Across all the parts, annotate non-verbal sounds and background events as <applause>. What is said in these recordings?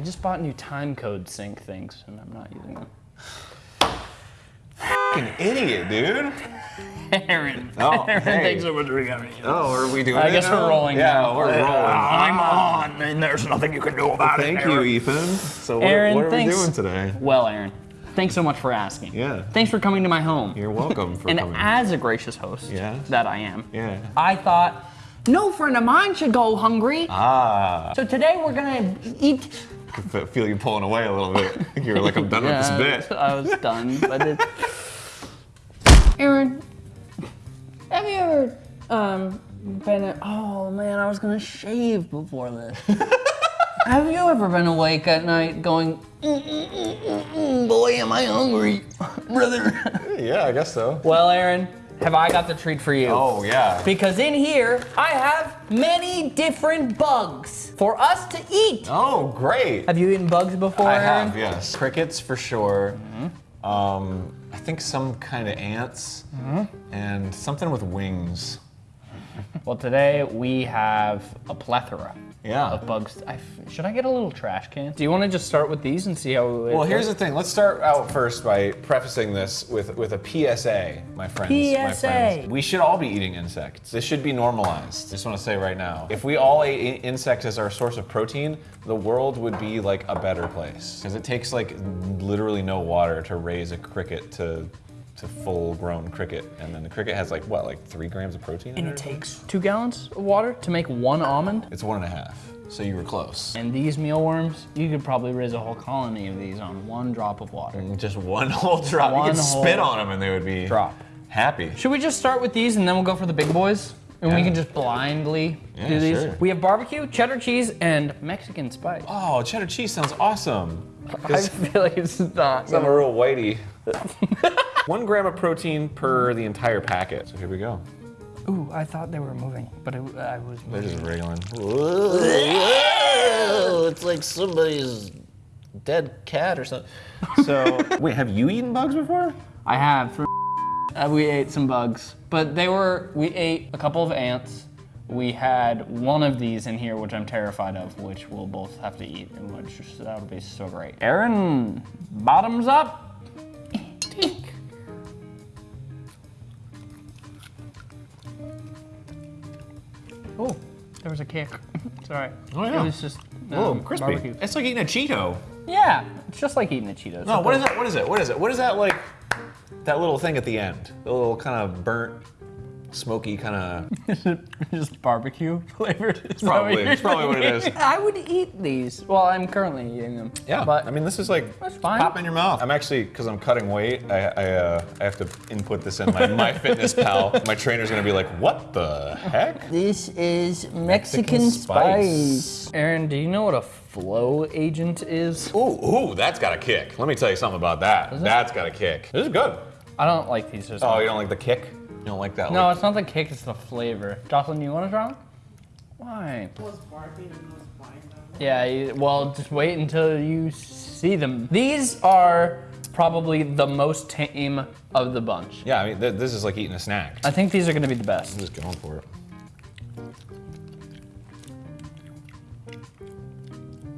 I just bought new time code sync things, and I'm not using them. Fucking idiot, dude. Aaron, Oh, Aaron, hey. thanks so much for coming. Oh, are we doing I guess now? we're rolling Yeah, now. we're rolling. I'm on, and there's nothing you can do about Thank it. Thank you, Ethan. So what, Aaron, what are thanks. we doing today? Well, Aaron, thanks so much for asking. Yeah. Thanks for coming to my home. You're welcome for <laughs> and coming. as a gracious host Yeah. that I am, yeah. I thought no friend of mine should go hungry. Ah, So today we're gonna eat. I feel you pulling away a little bit. You were like, I'm done with this bit. I was done, but it. <laughs> Aaron, have you ever um been? A, oh man, I was gonna shave before this. <laughs> have you ever been awake at night going, "Mm, mm, mm, mm, mm, boy, am I hungry, <laughs> brother? Yeah, I guess so. well, Aaron, have I got the treat for you? Oh, yeah. Because in here, I have many different bugs for us to eat. Oh, great. Have you eaten bugs before, I have, yes. Crickets for sure. Mm-hmm. Um, I think some kind of ants Mm-hmm. and something with wings. Well, today we have a plethora Yeah. of bugs. I f should I get a little trash can? Do you want to just start with these and see how we Well, here's the thing. Let's start out first by prefacing this with, with a PSA, my friends. My PSA. friends. We should all be eating insects. This should be normalized. I Just want to say right now. If we all ate insects as our source of protein, the world would be like a better place. Because it takes like literally no water to raise a cricket to to full grown cricket. And then the cricket has like what, like three grams of protein And it? it takes two gallons of water to make one almond. It's one and a half. So you were close. And these mealworms, you could probably raise a whole colony of these on one drop of water. Mm, just one <laughs> whole drop. One you could spit on them and they would be drop. happy. Should we just start with these and then we'll go for the big boys? And we can just blindly Yeah, do these. sure. We have barbecue, cheddar cheese, and Mexican spice. Oh, cheddar cheese sounds awesome. I feel like it's not. I'm a real whitey. <laughs> One gram of protein per the entire packet. So here we go. Ooh, I thought they were moving, but it, I was They're just wriggling. it's like somebody's dead cat or something. So, <laughs> wait, have you eaten bugs before? I have. For uh, we ate some bugs, but they were. We ate a couple of ants. We had one of these in here, which I'm terrified of, which we'll both have to eat, and which that'll be so great. Aaron, bottoms up. Oh, there was a kick. <laughs> Sorry. Oh, yeah. It was just Oh, um, crispy. barbecue. It's like eating a Cheeto. Yeah, it's just like eating a Cheetos. No, what is that? What is it? What is it? What is that like? That little thing at the end. The little kind of burnt, smoky kind of. <laughs> just barbecue <laughs> flavored. Is that probably- it's probably what it is. <laughs> I would eat these. Well, I'm currently eating them. Yeah, but I mean, this is like fine. pop in your mouth. I'm actually because I'm cutting weight. I I, uh, I have to input this in my MyFitnessPal. My trainer's gonna be like, "What the heck?" this is Mexican, Mexican spice. spice. Aaron, do you know what a flow agent is? Ooh, ooh, that's got a kick. Let me tell you something about that. That's got a kick. This is good. I don't like these. as Oh, you don't like the kick? You don't like that? No, like- it's not the cake, it's the flavor. Jocelyn, you want to try one? Why? Yeah, well, just wait until you see them. These are probably the most tame of the bunch. Yeah, I mean, th- this is like eating a snack. I think these are going to be the best. I'm just going for it.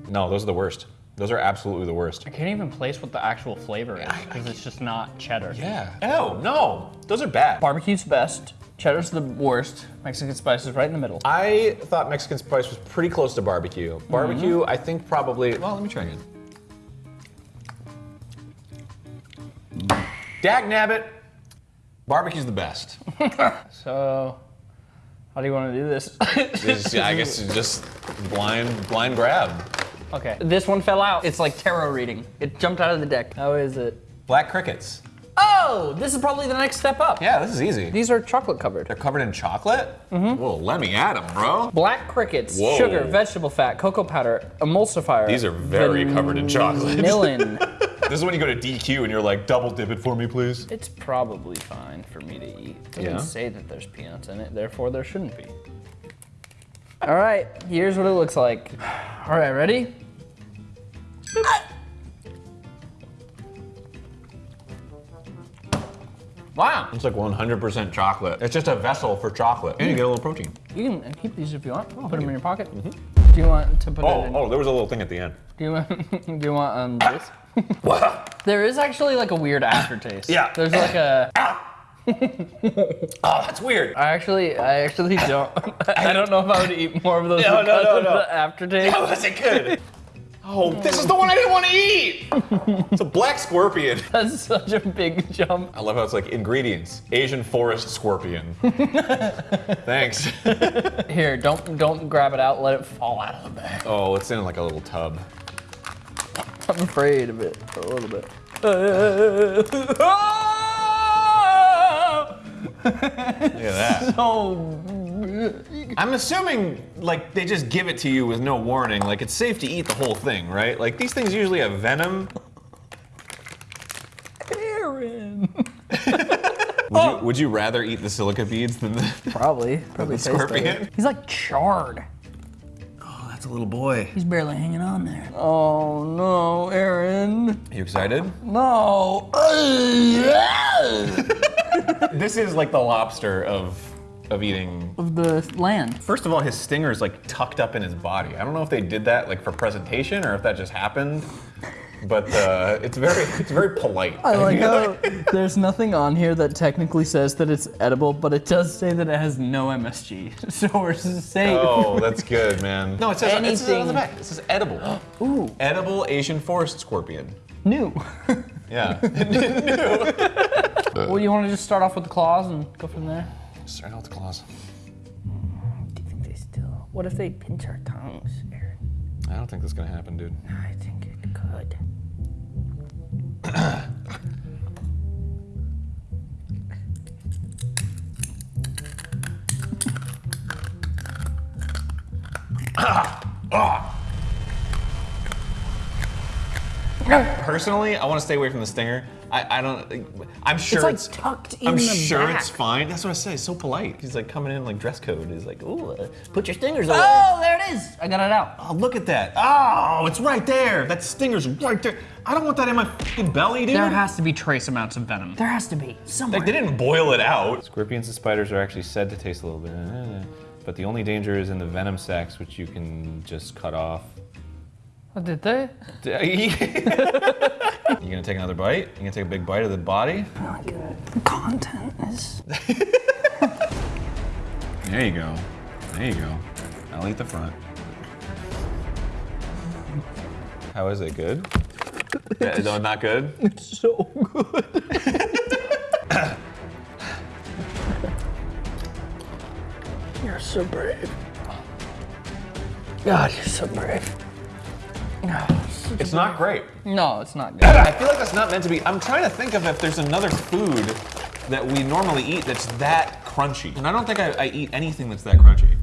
No, those are the worst. Those are absolutely the worst. I can't even place what the actual flavor is because it's just not cheddar. Yeah. Oh no, those are bad. Barbecue's best. Cheddar's the worst. Mexican spice is right in the middle. I thought Mexican spice was pretty close to barbecue. Barbecue, mm-hmm. I think probably. Well, let me try again. Dag nabbit. Barbecue's the best. <laughs> So, how do you want to do this? This is- yeah, I guess it's <laughs> just blind, blind grab. Okay. This one fell out. It's like tarot reading. It jumped out of the deck. How is it? Black crickets. Oh, this is probably the next step up. Yeah, this is easy. These are chocolate covered. They're covered in chocolate. Mm-hmm. Well, let me at them, bro. Black crickets, Whoa. sugar, vegetable fat, cocoa powder, emulsifier. These are very covered in chocolate. Vanillin. <laughs> This is when you go to DQ and you're like, double dip it for me, please. it's probably fine for me to eat. It doesn't Yeah? say that there's peanuts in it, therefore there shouldn't be. All right, here's what it looks like. All right, ready? Wow, It's like 100% chocolate. It's just a vessel for chocolate. And you get a little protein. you can keep these if you want. Put them in your pocket. Mm-hmm. Do you want to put it Oh, in? oh, there was a little thing at the end. <laughs> Do you want? <laughs> Do you want um this? <laughs> there is actually like a weird aftertaste. Yeah. There's like a. Oh, that's weird. I actually, I actually don't. I don't know if I would eat more of those No, no, because no, of no. the aftertaste. How was it good? Oh, this is the one I didn't want to eat. It's a black scorpion. <laughs> That's such a big jump. I love how it's like ingredients: Asian forest scorpion. <laughs> Thanks. Here, don't don't grab it out. Let it fall out of the bag. Oh, it's in like a little tub. I'm afraid of it a little bit. <laughs> Look at that. <laughs> oh, I'm assuming like they just give it to you with no warning. Like it's safe to eat the whole thing, right? Like these things usually have venom. Aaron. <laughs> Would you, would you rather eat the silica beads than the, Probably, probably the scorpion? better. He's like charred. Oh, that's a little boy. He's barely hanging on there. Oh no, Aaron. You excited? No. <laughs> This is like the lobster of of eating. of the land. First of all, his stinger's like tucked up in his body. I don't know if they did that like for presentation or if that just happened. But uh, it's very it's very polite. I like <laughs> how there's nothing on here that technically says that it's edible, but it does say that it has no MSG. <laughs> So we're safe. Oh, that's good, man. No, it says, it says on the back. It says edible. <gasps> Ooh, Edible Asian forest scorpion. new. <laughs> Yeah. Uh, well, you want to just start off with the claws and go from there? Start out with the claws. Do you think they still? What if they pinch our tongues, Aaron? I don't think that's gonna happen, dude. I think it could. Personally, I want to stay away from the stinger. I, I don't. I'm sure like it's, tucked in I'm the sure back. it's fine. That's what I say. It's so polite. He's like coming in like dress code. He's like, ooh, uh, put your stingers away. Oh, there it is. I got it out. Oh, look at that. Oh, it's right there. That stinger's right there. I don't want that in my fucking belly, dude. There has to be trace amounts of venom. There has to be somewhere. Like they didn't boil it out. Scorpions and spiders are actually said to taste a little bit, uh, but the only danger is in the venom sacs, which you can just cut off. What did they? <laughs> you gonna take another bite? You gonna take a big bite of the body? Oh content is. <laughs> There you go. There you go. I'll eat the front. How is it? Good? <laughs> Yeah, no, not good? It's so good. you're so brave. God, you're so brave. No, it's not great. No, it's not good. I feel like that's not meant to be. I'm trying to think of if there's another food that we normally eat that's that crunchy. And I don't think I, I eat anything that's that crunchy.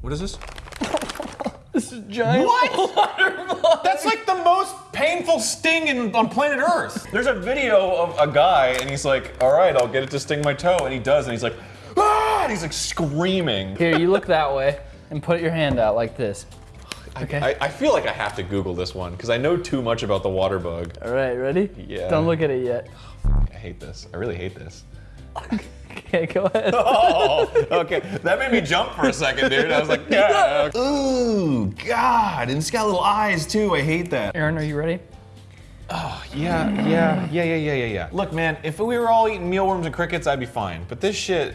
What is this? <laughs> This is giant. What? <laughs> That's like the most painful sting in, on planet Earth. There's a video of a guy and he's like, all right, I'll get it to sting my toe. And he does, and he's like, ah! And he's like screaming. Here, you look that way and put your hand out like this. Okay. I, I feel like I have to Google this one because I know too much about the water bug. All right, ready? Yeah. Don't look at it yet. Oh, I hate this. I really hate this. <laughs> Okay, go ahead. <laughs> Oh, okay. That made me jump for a second, dude. I was like, <laughs> yeah. Ooh, God. And it's got little eyes too. I hate that. Aaron, are you ready? Oh, yeah, yeah, yeah, yeah, yeah, yeah, yeah. Look, man, if we were all eating mealworms and crickets, I'd be fine. But this shit,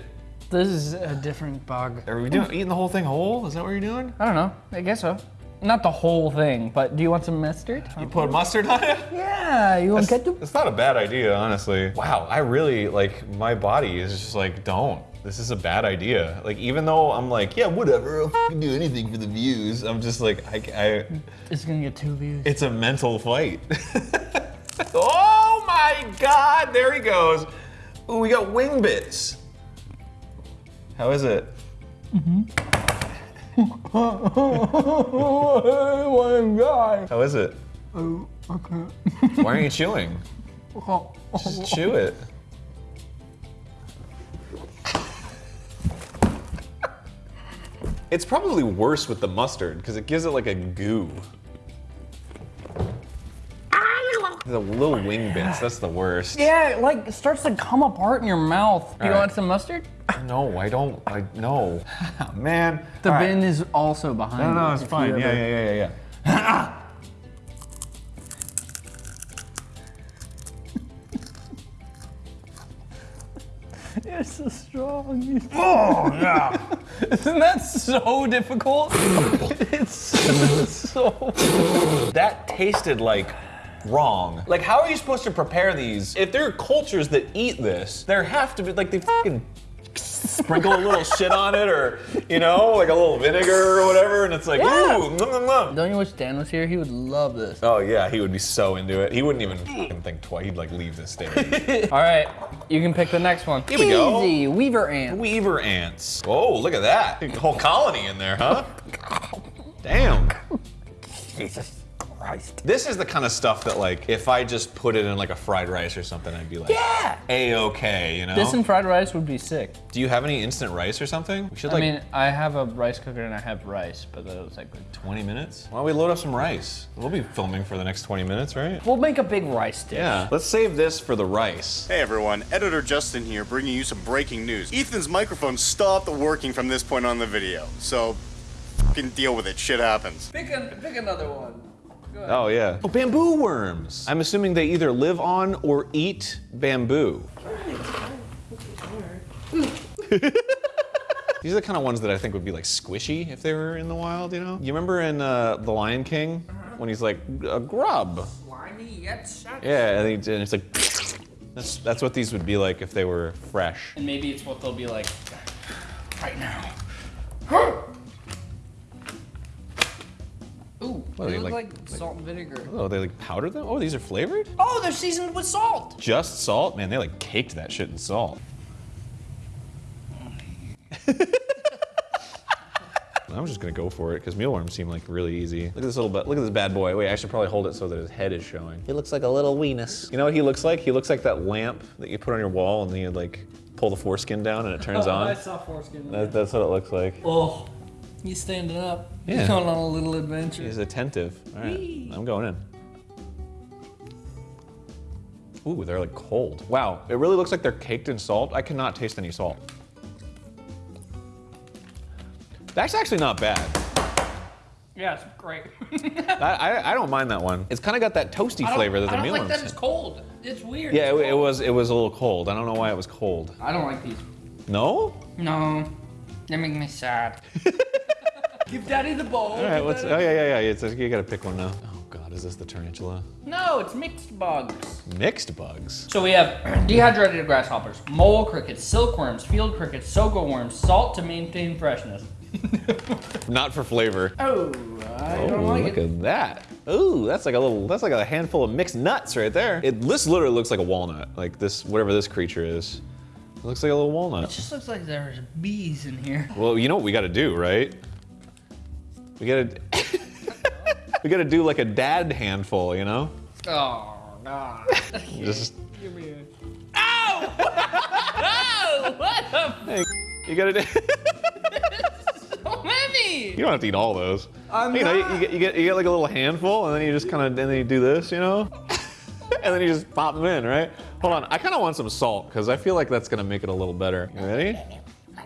This is a different bug. are we doing eating the whole thing whole? Is that what you're doing? I don't know. I guess so. Not the whole thing, but do you want some mustard? You put mustard on it? <laughs> Yeah, you want ketchup? It's not a bad idea, honestly. Wow, I really like my body is just like, don't. This is a bad idea. Like, even though I'm like, yeah, whatever, I'll f***ing do anything for the views. I'm just like, I, I It's gonna get two views. it's a mental fight. <laughs> oh my God, there he goes. Ooh, we got wing bits. How is it? Mm-hmm. One <laughs> guy. How is it? Oh, okay. <laughs> Why aren't you chewing? Just chew it. It's probably worse with the mustard because it gives it like a goo. The little wing bits, that's the worst. Yeah, it like starts to come apart in your mouth. Do you right. want some mustard? No, I don't. I no. <laughs> Man. The All right. bin is also behind. No, no, it's fine. Yeah, ever- yeah, yeah, yeah, yeah. <laughs> You're so strong. <laughs> Oh yeah. Isn't that so difficult? it's so. That tasted like wrong. Like, how are you supposed to prepare these? If there are cultures that eat this, there have to be like they fucking sprinkle a little shit on it, or you know, like a little vinegar or whatever, and it's like, Yeah. ooh, nom, nom, nom. Don't you wish Dan was here? He would love this. Oh yeah, he would be so into it. He wouldn't even think twice. He'd like leave the stage. <laughs> All right, you can pick the next one. Here we go. Easy, Weaver ant. Weaver ants. Oh, look at that. A whole colony in there, huh? <laughs> Damn. Jesus Christ. This is the kind of stuff that like if I just put it in like a fried rice or something, I'd be like, Yeah. A-okay, you know? This and fried rice would be sick. Do you have any instant rice or something? We should I like mean, I have a rice cooker and I have rice, but that was like. 20 minutes. Why don't we load up some rice? We'll be filming for the next 20 minutes, right? We'll make a big rice dish. Yeah. Let's save this for the rice. Hey everyone, Editor Justin here, bringing you some breaking news. Ethan's microphone stopped working from this point on in the video, so fucking deal with it. Shit happens. Pick, a, pick another one. Oh yeah. Oh, bamboo worms. I'm assuming they either live on or eat bamboo. <laughs> These are the kind of ones that I think would be like squishy if they were in the wild, you know? You remember in uh, The Lion King when he's like, a grub? Slimy yet such. Yeah, and, he, and it's like, that's, that's what these would be like if they were fresh. And maybe it's what they'll be like right now. What, they they look like- like, salt and vinegar. Oh, they like powdered them? Oh, these are flavored? Oh, they're seasoned with salt. Just salt? Man, they like caked that shit in salt. <laughs> I'm just gonna go for it because mealworms seem like really easy. Look at this little, bu- look at this bad boy. Wait, I should probably hold it so that his head is showing. He looks like a little weenus. You know what he looks like? He looks like that lamp that you put on your wall and then you like pull the foreskin down and it turns <laughs> oh, on. I saw foreskin. That, that's what it looks like. Oh, he's standing up. Yeah. He's going on a little adventure. He's attentive. All right, I'm going in. Ooh, they're like cold. Wow, it really looks like they're caked in salt. I cannot taste any salt. That's actually not bad. Yeah, it's great. <laughs> I, I, I don't mind that one. It's kind of got that toasty flavor that the I don't like that it's cold. It's weird. Yeah, It's it, it was it was a little cold. I don't know why it was cold. I don't like these. No? No, they make me sad. <laughs> Give daddy the bowl. All right, what's? Oh yeah, yeah, yeah. It's, you gotta pick one now. Oh God, is this the tarantula? No, it's mixed bugs. Mixed bugs. So we have <clears throat> dehydrated grasshoppers, mole crickets, silkworms, field crickets, sago worms, salt to maintain freshness. <laughs> Not for flavor. Oh, I Oh, don't like look it. at that. Ooh, that's like a little, that's like a handful of mixed nuts right there. It, this literally looks like a walnut, like this, whatever this creature is. It looks like a little walnut. It walnut. just looks like there's bees in here. Well, you know what we gotta do, right? We gotta, we gotta do like a dad handful, you know? Oh, God. Just, Give me a... Ow! oh, <laughs> what the hey, you gotta do, f- <laughs> so many? you don't have to eat all those. I'm you know, you, not. you get, you get, you get like a little handful and then you just kind of, and then you do this, you know? and then you just pop them in, right? Hold on, I kind of want some salt because I feel like that's gonna make it a little better. You ready?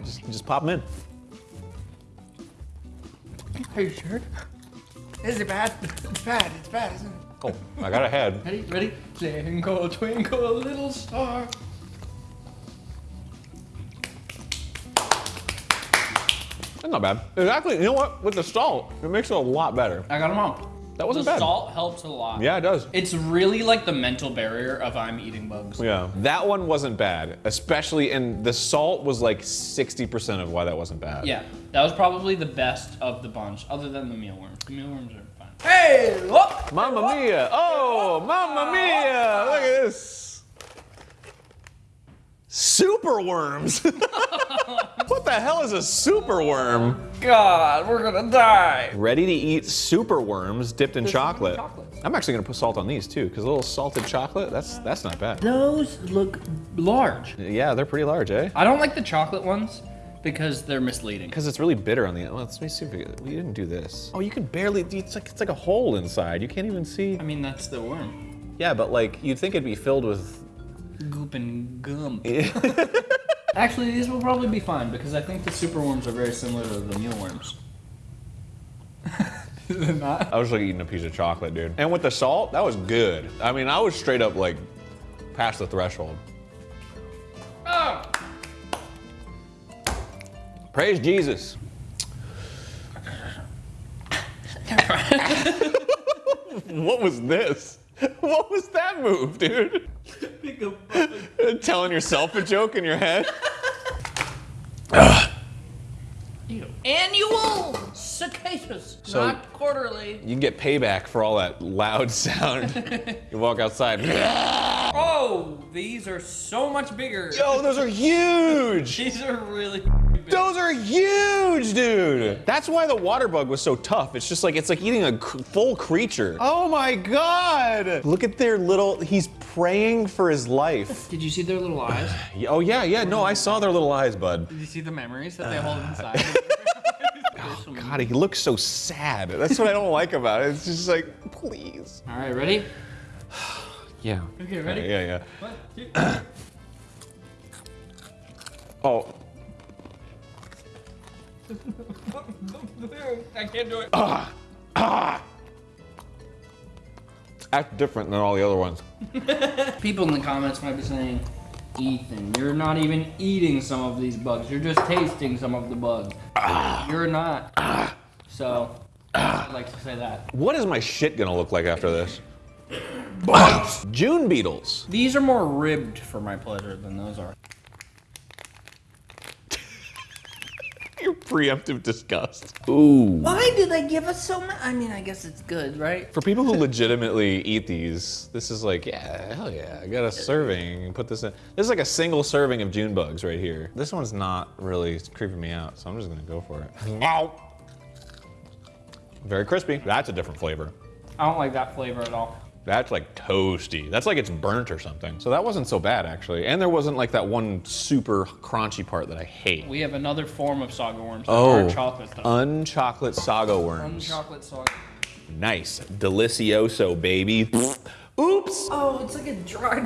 Just, just pop them in. Are you sure? Is it bad? It's bad. It's bad, isn't it? Oh, I got a head. Ready? Ready? Twinkle, twinkle, little star. That's not bad. Actually, you know what? With the salt, it makes it a lot better. I got them all. That wasn't the bad. salt helps a lot. Yeah, it does. It's really like the mental barrier of I'm eating bugs. Yeah, that one wasn't bad, especially, and the salt was like 60% of why that wasn't bad. Yeah, that was probably the best of the bunch, other than the mealworms. The mealworms are fine. Hey, look! Mamma mia! Oh, mamma ah. mia! Look at this. Super worms. <laughs> <laughs> what the hell is a super worm? God, we're gonna die. Ready to eat super worms dipped in chocolate. chocolate. I'm actually gonna put salt on these too, because a little salted chocolate, that's that's not bad. Those look large. Yeah, they're pretty large, eh? I don't like the chocolate ones because they're misleading. Because it's really bitter on the end. Let me see if we, we didn't do this. Oh, you can barely. It's like it's like a hole inside. You can't even see. I mean, that's the worm. Yeah, but like you'd think it'd be filled with. Goop and gum. <laughs> <laughs> Actually, these will probably be fine because I think the super worms are very similar to the mealworms. <laughs> Is it not? I was like eating a piece of chocolate, dude. And with the salt, that was good. I mean, I was straight up like past the threshold. Oh! Praise Jesus. <laughs> <laughs> what was this? <laughs> What was that move, dude? Telling yourself a joke in your head? Annual cicadas, So- not quarterly. You can get payback for all that loud <laughs> sound. you walk outside. <laughs> Oh, these are so much bigger. Yo, those are huge! These are really big. Those are huge, dude. That's why the water bug was so tough. It's just like it's like eating a full creature. Oh my god! Look at their little. He's praying for his life. Did you see their little eyes? <sighs> oh yeah, yeah. No, I saw their little eyes, bud. Did you see the memories that they hold <sighs> inside? <laughs> Oh, God, he looks so sad. That's what I don't like about it. It's just like, please. All right, ready? <sighs> Yeah. Okay, ready? Yeah, yeah. One, two. <clears throat> Oh, I can't do it. Ah, ah. act different than all the other ones. <laughs> People in the comments might be saying, Ethan, you're not even eating some of these bugs. You're just tasting some of the bugs. Ah. You're not. So, I'd like to say that. What is my shit gonna look like after this? Bugs! <coughs> June beetles. These are more ribbed for my pleasure than those are. Preemptive disgust. Ooh. Why do they give us so much? I mean, I guess it's good, right? For people who legitimately eat these, this is like, yeah, hell yeah, I got a serving. Put this in. This is like a single serving of June bugs right here. This one's not really creeping me out, so I'm just gonna go for it. Ow. Very crispy. That's a different flavor. I don't like that flavor at all. That's like toasty. That's like it's burnt or something. So that wasn't so bad actually. And there wasn't like that one super crunchy part that I hate. We have another form of sago worms. Oh, Our chocolate stuff. unchocolate sago worms. chocolate saga. Nice. Delicioso, baby. Oops. Oh, it's like a dried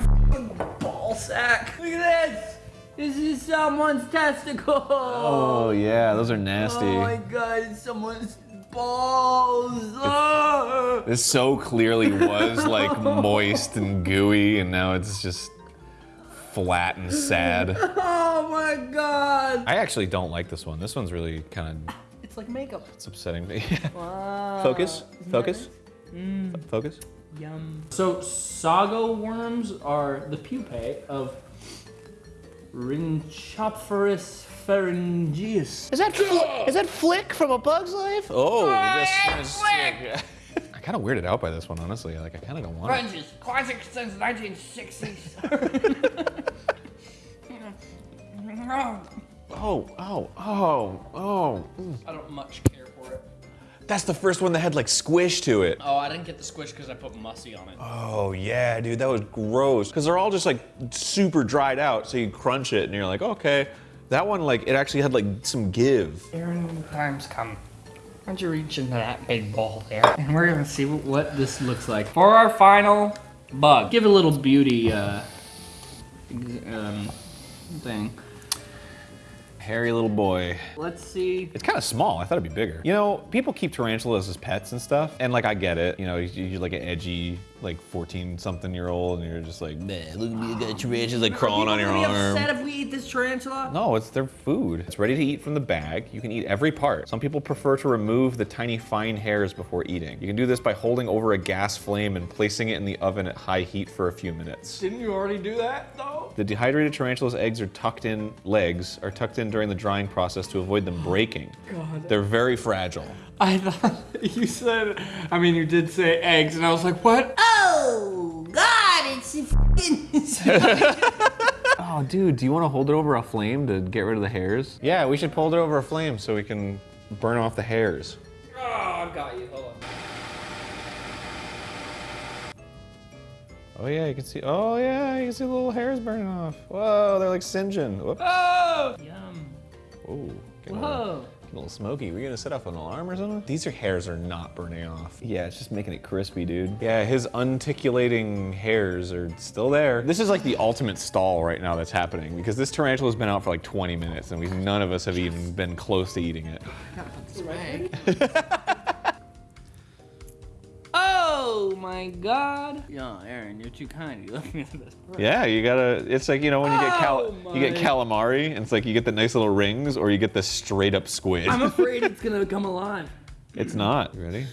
ball sack. Look at this. This is someone's testicle. Oh yeah, those are nasty. Oh my god, it's someone's balls. This so clearly was like <laughs> moist and gooey, and now it's just flat and sad. Oh my god. I actually don't like this one. This one's really kind of It's like makeup. it's upsetting me. <laughs> Focus, focus, F- mm. focus. Yum. So sago worms are the pupae of Rhynchophorus pharyngeus. Is that Fl- is that Flik from A Bug's Life? Oh, this <laughs> I kind of weirded out by this one, honestly. Like I kind of don't want it. Pharyngeus, classic since 1960s. <laughs> Oh, oh, oh, oh. I don't much care for it. That's the first one that had like squish to it. Oh, I didn't get the squish because I put mussy on it. Oh yeah, dude, that was gross. Cause they're all just like super dried out, so you crunch it and you're like, okay. That one, like, it actually had like some give. Aaron, time's come. Why don't you reach into that big bowl there? And we're gonna see what, this looks like. For our final bug, give it a little beauty uh, um, thing. Hairy little boy. Let's see. It's kind of small. I thought it'd be bigger. You know, people keep tarantulas as pets and stuff, and like I get it. You know, you- you're like an edgy, like 14 something year old, and you're just like, man, look at me, I got tarantulas like crawling on your People gonna be upset if we eat this tarantula? No, it's their food. It's ready to eat from the bag. You can eat every part. Some people prefer to remove the tiny fine hairs before eating. You can do this by holding over a gas flame and placing it in the oven at high heat for a few minutes. Didn't you already do that though? The dehydrated tarantula's eggs are tucked in, legs are tucked in during the drying process to avoid them breaking. God. They're very fragile. I thought <laughs> you said. I mean, you did say eggs, and I was like, what? Oh, God, it's a fucking. <laughs> Oh, dude, do you want to hold it over a flame to get rid of the hairs? Yeah, we should hold it over a flame so we can burn off the hairs. Oh, I got you. Hold on. Oh yeah, you can see. Oh yeah, you can see the little hairs burning off. Whoa, they're like singeing. Whoop. Oh! Yum. Whoa. getting a little- Whoa. A smoky. We gonna set off an alarm or something? These are hairs are not burning off. Yeah, it's just making it crispy, dude. Yeah, his urticating hairs are still there. This is like the ultimate stall right now that's happening because this tarantula's been out for like 20 minutes and we none of us have even been close to eating it. <laughs> my god. Yo, Aaron, you're too kind. You left me to this. Yeah, you gotta. It's like you know when you get oh cal- Oh you get calamari, and it's like you get the nice little rings, or you get the straight up squid. I'm <laughs> afraid it's gonna come alive. it's not. You ready?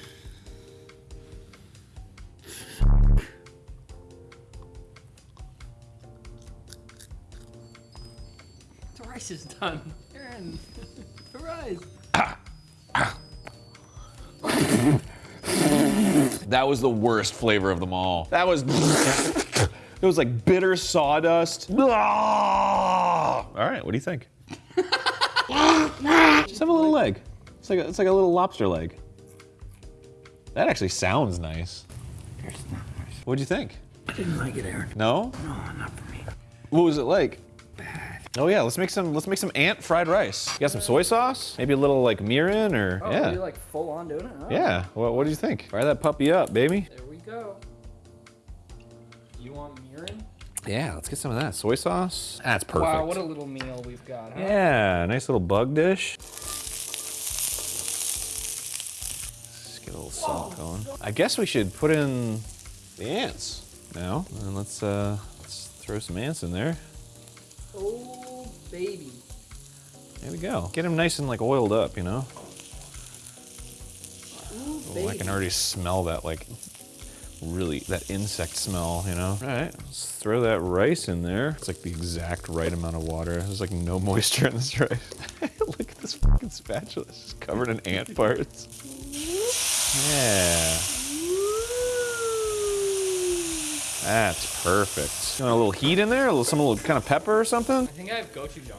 The rice is done. Aaron, <laughs> the rice. <laughs> That was the worst flavor of them all. That was. <laughs> it was like bitter sawdust. Ah! All right, what do you think? <laughs> Just have a little leg. It's like a, it's like a little lobster leg. That actually sounds nice. What'd you think? I didn't like it, Aaron. No? No, not for me. What was it like? Oh yeah, let's make some let's make some ant fried rice. You got some soy sauce? Maybe a little like mirin or Oh, yeah. you're like full on doing it? Oh, yeah. What, what do you think? Fire that puppy up, baby. There we go. You want mirin? Yeah, let's get some of that. Soy sauce. That's perfect. Wow, what a little meal we've got, huh? yeah, nice little bug dish. Let's get a little salt going. I guess we should put in the ants now. And let's uh let's throw some ants in there. Oh, baby. There we go. Get them nice and like oiled up, you know? Ooh, Oh, I can already smell that like really that insect smell, you know? All right, let's throw that rice in there. It's like the exact right amount of water. There's like no <laughs> moisture in this rice. <laughs> Look at this fucking spatula. It's just covered in ant <laughs> parts. Yeah. That's perfect. You want a little heat in there? A little, some little kind of pepper or something? I think I have gochujang.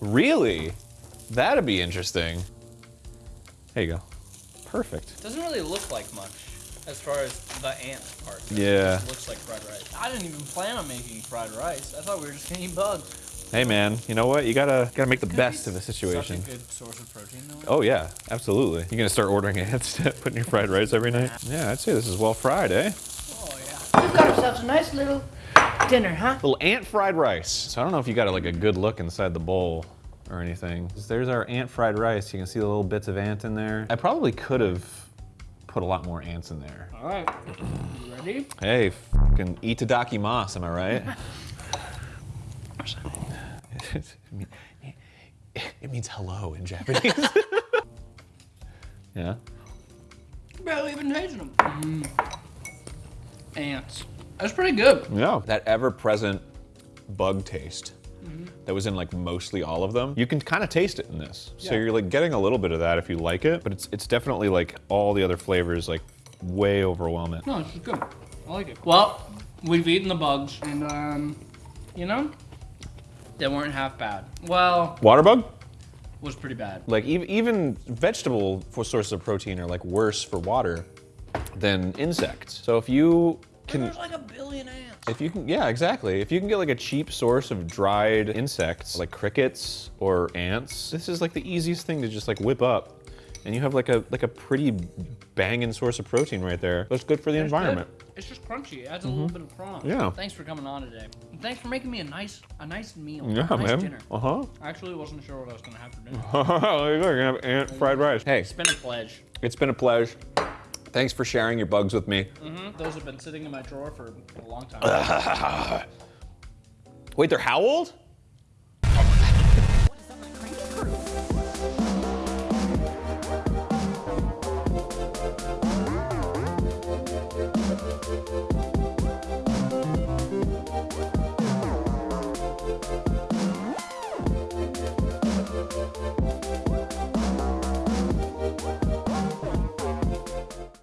Really? That'd be interesting. There you go. Perfect. Doesn't really look like much as far as the ant part. goes. Yeah. It looks like fried rice. I didn't even plan on making fried rice. I thought we were just gonna eat bugs. Hey man, you know what? You gotta gotta make the best of the situation. Such a good source of protein, though. Oh yeah, absolutely. You're gonna start ordering ants to put in your fried rice every night? Yeah, I'd say this is well fried, eh? Oh yeah. We've got ourselves a nice little dinner, huh? Little ant fried rice. So I don't know if you got like a good look inside the bowl or anything. There's our ant fried rice. You can see the little bits of ant in there. I probably could have put a lot more ants in there. All right. You ready? Hey, fucking itadaki mas, am I right? <laughs> it means hello in Japanese. <laughs> yeah. Barely even tasted them. Mm. Ants. That's pretty good. Yeah. That ever-present bug taste that was in like mostly all of them. You can kind of taste it in this. So Yeah. you're like getting a little bit of that if you like it, but it's it's definitely like all the other flavors like way overwhelm it. No, it's good. I like it. Well, we've eaten the bugs, and um, you know, they weren't half bad. Well, Water bug? was pretty bad. Like even even vegetable for sources of protein are like worse for water than insects. So if you can There's like a billion ants. If you can, yeah, exactly. If you can get like a cheap source of dried insects, like crickets or ants, this is like the easiest thing to just like whip up, and you have like a like a pretty banging source of protein right there. That's good for the It's good. environment. It's just crunchy. It adds a little bit of crunch. Yeah. Thanks for coming on today. And thanks for making me a nice, a nice meal. Yeah, a nice man. dinner. Uh huh. I actually wasn't sure what I was gonna have for dinner. <laughs> there you go. You're gonna have ant fried rice. Hey, it's been a pledge. it's been a pleasure. Thanks for sharing your bugs with me. Mhm. Those have been sitting in my drawer for a long time. <laughs> Wait, they're how old?